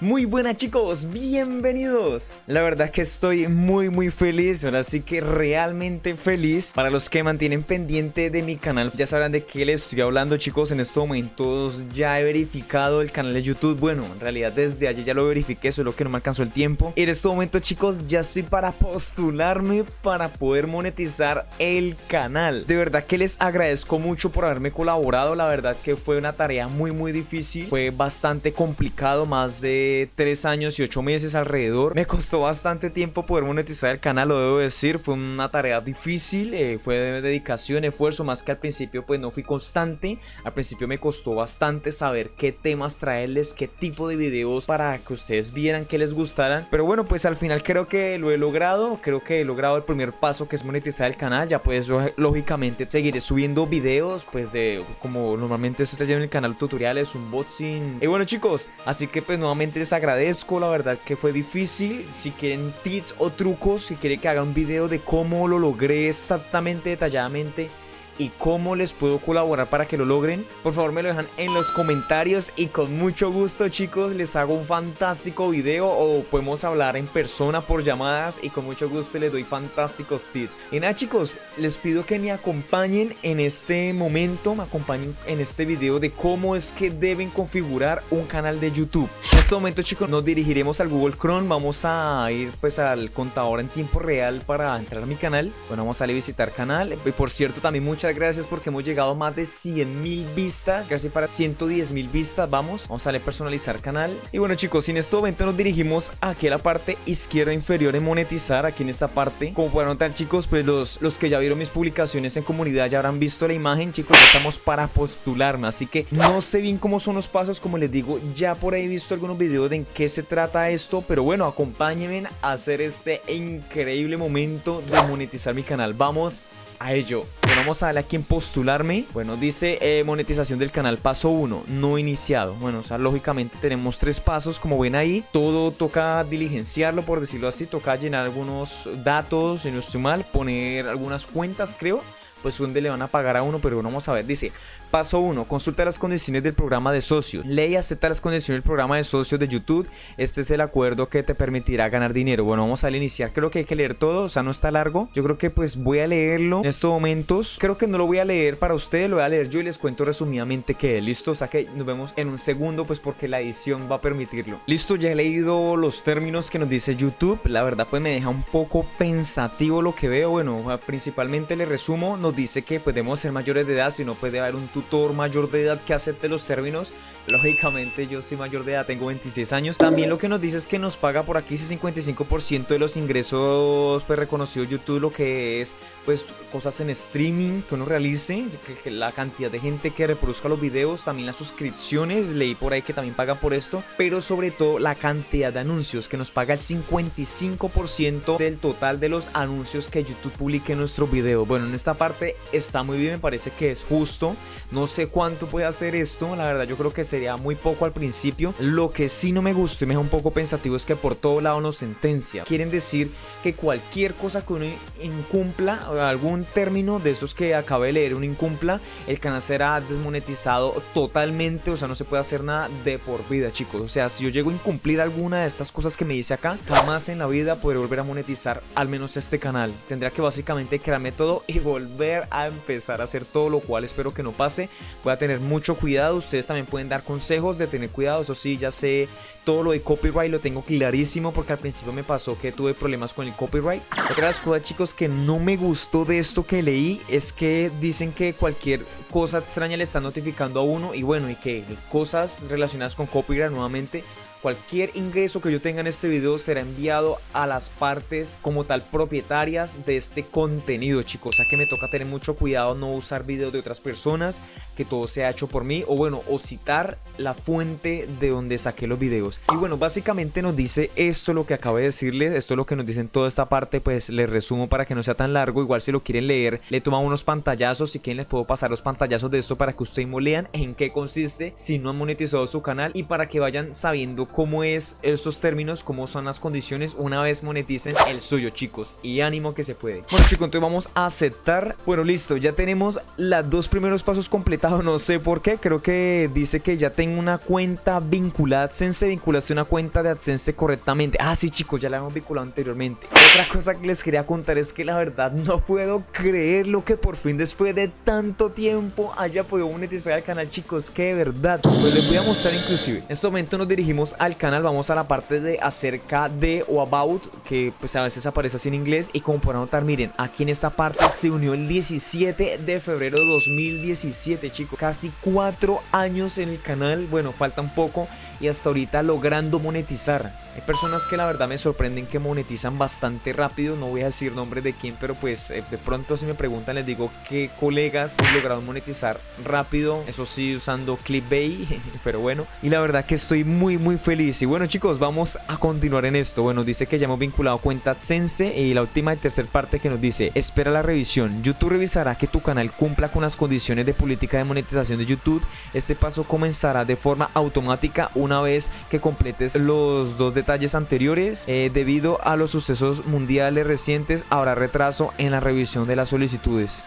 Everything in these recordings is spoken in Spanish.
Muy buenas chicos, bienvenidos. La verdad que estoy muy muy feliz Ahora sí que realmente feliz. Para los que mantienen pendiente de mi canal Ya sabrán de qué les estoy hablando chicos En estos momentos. Ya he verificado el canal de YouTube. Bueno, en realidad desde ayer ya lo verifiqué Solo que no me alcanzó el tiempo. En estos momentos chicos ya estoy para postularme Para poder monetizar el canal. De verdad que les agradezco mucho por haberme colaborado. La verdad que fue una tarea muy muy difícil. Fue bastante complicado Más de 3 años y 8 meses alrededor. Me costó bastante tiempo poder monetizar el canal, lo debo decir. Fue una tarea difícil, eh, fue de dedicación, esfuerzo, más que al principio pues no fui constante. Al principio me costó bastante saber qué temas traerles, qué tipo de videos para que ustedes vieran que les gustaran. Pero bueno, pues al final creo que lo he logrado. Creo que he logrado el primer paso que es monetizar el canal. Ya pues lógicamente seguiré subiendo videos pues de como normalmente esto está en el canal tutoriales, unboxing. Y bueno chicos, así que pues nuevamente les agradezco, la verdad que fue difícil. Si quieren tips o trucos, si quieren que haga un video de cómo lo logré exactamente, detalladamente y cómo les puedo colaborar para que lo logren, por favor me lo dejan en los comentarios y con mucho gusto chicos les hago un fantástico video o podemos hablar en persona por llamadas y con mucho gusto les doy fantásticos tips. Y nada chicos, les pido que me acompañen en este momento, me acompañen en este video de cómo es que deben configurar un canal de YouTube. En este momento chicos nos dirigiremos al Google Chrome, vamos a ir pues al contador en tiempo real para entrar a mi canal. Bueno, vamos a a visitar canal y por cierto también muchas gracias porque hemos llegado a más de 100 mil vistas, casi para 110 mil vistas, vamos, vamos a darle personalizar canal. Y bueno chicos, en este momento nos dirigimos aquí a la parte izquierda inferior en monetizar, aquí en esta parte. Como pueden notar chicos, pues los, los que ya vieron mis publicaciones en comunidad ya habrán visto la imagen, chicos, ya estamos para postularme, así que no sé bien cómo son los pasos, como les digo, ya por ahí he visto algunos videos de en qué se trata esto, pero bueno, acompáñenme a hacer este increíble momento de monetizar mi canal. Vamos a ello. vamos a darle aquí en postularme. Bueno, dice eh, monetización del canal paso 1, no iniciado. Bueno, o sea, lógicamente tenemos tres pasos, como ven ahí. Todo toca diligenciarlo, por decirlo así. Toca llenar algunos datos, si no estoy mal, poner algunas cuentas, creo pues donde le van a pagar a uno, pero vamos a ver, dice, paso 1, consulta las condiciones del programa de socio, ley acepta las condiciones del programa de socios de YouTube, este es el acuerdo que te permitirá ganar dinero, bueno, vamos a iniciar, creo que hay que leer todo, o sea, no está largo, yo creo que pues voy a leerlo en estos momentos, creo que no lo voy a leer para ustedes, lo voy a leer yo y les cuento resumidamente que listo, o sea que nos vemos en un segundo, pues porque la edición va a permitirlo. Listo, ya he leído los términos que nos dice YouTube, la verdad pues me deja un poco pensativo lo que veo, bueno, principalmente le resumo, dice que podemos ser mayores de edad, si no puede haber un tutor mayor de edad que acepte los términos. Lógicamente yo soy mayor de edad, tengo 26 años. También lo que nos dice es que nos paga por aquí ese 55% de los ingresos pues reconocido YouTube, lo que es pues cosas en streaming que uno realice, la cantidad de gente que reproduzca los videos, también las suscripciones, leí por ahí que también paga por esto, pero sobre todo la cantidad de anuncios que nos paga el 55% del total de los anuncios que YouTube publique en nuestro video. Bueno, en esta parte está muy bien, me parece que es justo. No sé cuánto puede hacer esto, la verdad yo creo que sería muy poco al principio. Lo que sí no me gusta y me deja un poco pensativo es que por todo lado nos sentencia. Quieren decir que cualquier cosa que uno incumpla, algún término de esos que acabé de leer, uno incumpla, el canal será desmonetizado totalmente, o sea, no se puede hacer nada de por vida, chicos. O sea, si yo llego a incumplir alguna de estas cosas que me dice acá, jamás en la vida podré volver a monetizar al menos este canal. Tendría que básicamente crearme todo y volver a empezar a hacer todo lo cual espero que no pase. Voy a tener mucho cuidado, ustedes también pueden dar consejos de tener cuidado, eso sí, ya sé todo lo de copyright lo tengo clarísimo porque al principio me pasó que tuve problemas con el copyright. Otra de las cosas chicos que no me gustó de esto que leí es que dicen que cualquier cosa extraña le está notificando a uno y bueno y que cosas relacionadas con copyright nuevamente Cualquier ingreso que yo tenga en este video será enviado a las partes como tal propietarias de este contenido chicos. O sea que me toca tener mucho cuidado no usar videos de otras personas, que todo sea hecho por mí o bueno, o citar la fuente de donde saqué los videos. Y bueno, básicamente nos dice esto lo que acabo de decirles, esto es lo que nos dice en toda esta parte, pues les resumo para que no sea tan largo. Igual si lo quieren leer, le toman unos pantallazos, si quieren les puedo pasar los pantallazos de esto para que ustedes lean en qué consiste si no han monetizado su canal y para que vayan sabiendo cómo es estos términos, cómo son las condiciones una vez moneticen el suyo, chicos. Y ánimo que se puede. Bueno, chicos, entonces vamos a aceptar. Bueno, listo, ya tenemos los dos primeros pasos completados. No sé por qué, creo que dice que ya tengo una cuenta vinculada, Sense vinculada una cuenta de AdSense correctamente. Ah, sí, chicos, ya la hemos vinculado anteriormente. Otra cosa que les quería contar es que la verdad no puedo creer lo que por fin después de tanto tiempo haya podido monetizar el canal, chicos. Que de verdad, pues les voy a mostrar inclusive. En este momento nos dirigimos al canal, vamos a la parte de acerca de o about, que pues a veces aparece así en inglés. Y como podrán notar, miren, aquí en esta parte se unió el 17 de febrero de 2017, chicos. Casi cuatro años en el canal. Bueno, falta un poco y hasta ahorita logrando monetizar. Hay personas que la verdad me sorprenden que monetizan bastante rápido, no voy a decir nombre de quién, pero pues eh, de pronto si me preguntan les digo que colegas han logrado monetizar rápido, eso sí usando clickbait, pero bueno, y la verdad que estoy muy muy feliz. Y bueno chicos, vamos a continuar en esto. Bueno, dice que ya hemos vinculado cuenta Sense y la última y tercera parte que nos dice, espera la revisión, YouTube revisará que tu canal cumpla con las condiciones de política de monetización de YouTube, este paso comenzará de forma automática una vez que completes los dos detalles anteriores. Eh, debido a los sucesos mundiales recientes, habrá retraso en la revisión de las solicitudes.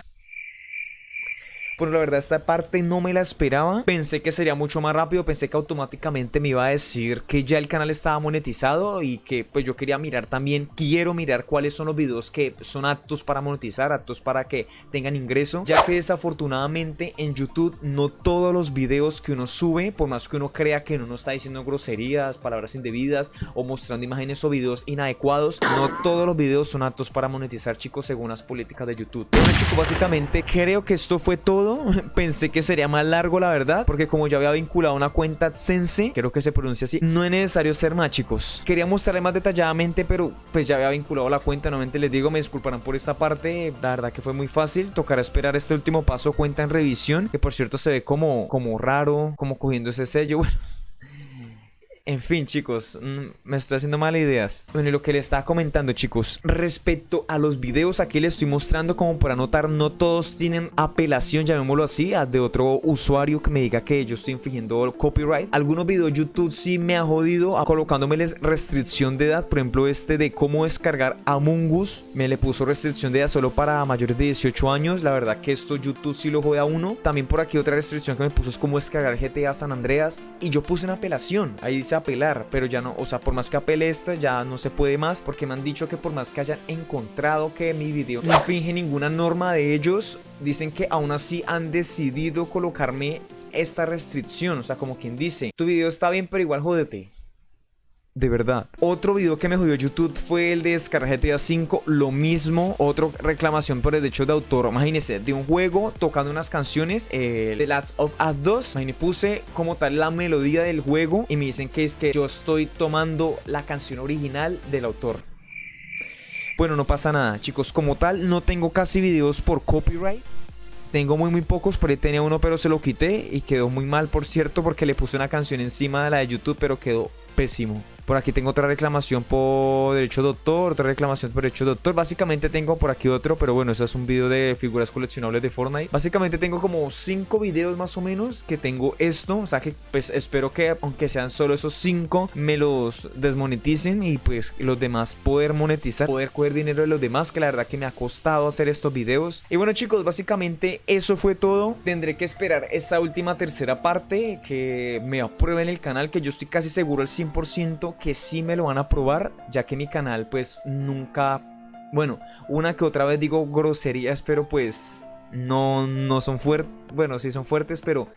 Bueno, la verdad esta parte no me la esperaba. Pensé que sería mucho más rápido, pensé que automáticamente me iba a decir que ya el canal estaba monetizado y que pues yo quería mirar también, quiero mirar cuáles son los videos que son aptos para monetizar, aptos para que tengan ingreso, ya que desafortunadamente en YouTube no todos los videos que uno sube, por más que uno crea que uno no está diciendo groserías, palabras indebidas o mostrando imágenes o videos inadecuados, no todos los videos son aptos para monetizar chicos según las políticas de YouTube. Bueno chicos, básicamente creo que esto fue todo Pensé que sería más largo, la verdad, porque como ya había vinculado una cuenta AdSense, creo que se pronuncia así, no es necesario ser más, chicos. Quería mostrarle más detalladamente, pero pues ya había vinculado la cuenta. Nuevamente les digo, me disculparán por esta parte. La verdad que fue muy fácil. Tocará esperar este último paso, cuenta en revisión, que por cierto se ve como, como raro, como cogiendo ese sello. Bueno. En fin, chicos, mm, me estoy haciendo malas ideas. Bueno, y lo que les estaba comentando, chicos, respecto a los videos, aquí les estoy mostrando como para notar, no todos tienen apelación, llamémoslo así, de otro usuario que me diga que yo estoy infringiendo copyright. Algunos videos YouTube sí me ha jodido colocándomeles restricción de edad, por ejemplo, este de cómo descargar Among Us, me le puso restricción de edad solo para mayores de 18 años. La verdad que esto YouTube sí lo jode a uno. También por aquí otra restricción que me puso es cómo descargar GTA San Andreas y yo puse una apelación. Ahí dice apelar, pero ya no, o sea, por más que apele esta, ya no se puede más, porque me han dicho que por más que hayan encontrado que mi video no finge ninguna norma de ellos, dicen que aún así han decidido colocarme esta restricción, o sea, como quien dice, tu video está bien, pero igual jódete. De verdad. Otro video que me jodió YouTube fue el de descargar GTA 5. Lo mismo, otra reclamación por el derecho de autor. Imagínense, de un juego tocando unas canciones. Eh, The Last of Us 2. Imagínense, puse como tal la melodía del juego. Y me dicen que es que yo estoy tomando la canción original del autor. Bueno, no pasa nada, chicos. Como tal, no tengo casi videos por copyright. Tengo muy muy pocos, por ahí tenía uno pero se lo quité y quedó muy mal por cierto porque le puse una canción encima de la de YouTube pero quedó pésimo. Por aquí tengo otra reclamación por derecho de autor, otra reclamación por derecho de autor. Básicamente tengo por aquí otro, pero bueno, eso es un video de figuras coleccionables de Fortnite. Básicamente tengo como 5 videos más o menos que tengo esto. O sea que pues espero que aunque sean solo esos 5 me los desmoneticen y pues los demás poder monetizar, poder coger dinero de los demás, que la verdad que me ha costado hacer estos videos. Y bueno chicos, básicamente eso fue todo. Tendré que esperar esta última tercera parte que me aprueben el canal, que yo estoy casi seguro al 100% que sí me lo van a probar, ya que mi canal pues nunca... Bueno, una que otra vez digo groserías, pero pues no, no son fuertes. Bueno, sí son fuertes, pero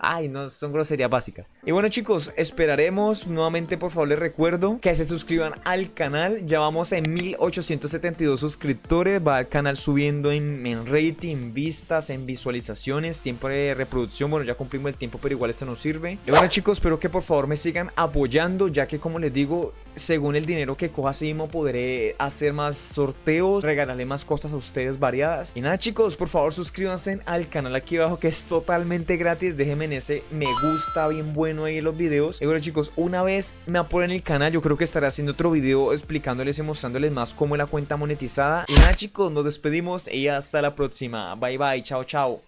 Ay, no, son groserías básicas. Y bueno chicos, esperaremos. Nuevamente por favor les recuerdo que se suscriban al canal. Ya vamos en 1872 suscriptores. Va el canal subiendo en, en, rating, vistas, en visualizaciones, tiempo de reproducción. Bueno, ya cumplimos el tiempo, pero igual esto nos sirve. Y bueno chicos, espero que por favor me sigan apoyando, ya que como les digo, según el dinero que coja así mismo podré hacer más sorteos, regalarle más cosas a ustedes variadas. Y nada chicos, por favor suscríbanse al canal aquí abajo que es totalmente gratis. Déjenme en ese me gusta bien bueno ahí en los videos. Y bueno chicos, una vez me apoyen el canal, yo creo que estaré haciendo otro video explicándoles y mostrándoles más cómo es la cuenta monetizada. Y nada chicos, nos despedimos y hasta la próxima. Bye bye, chao chao.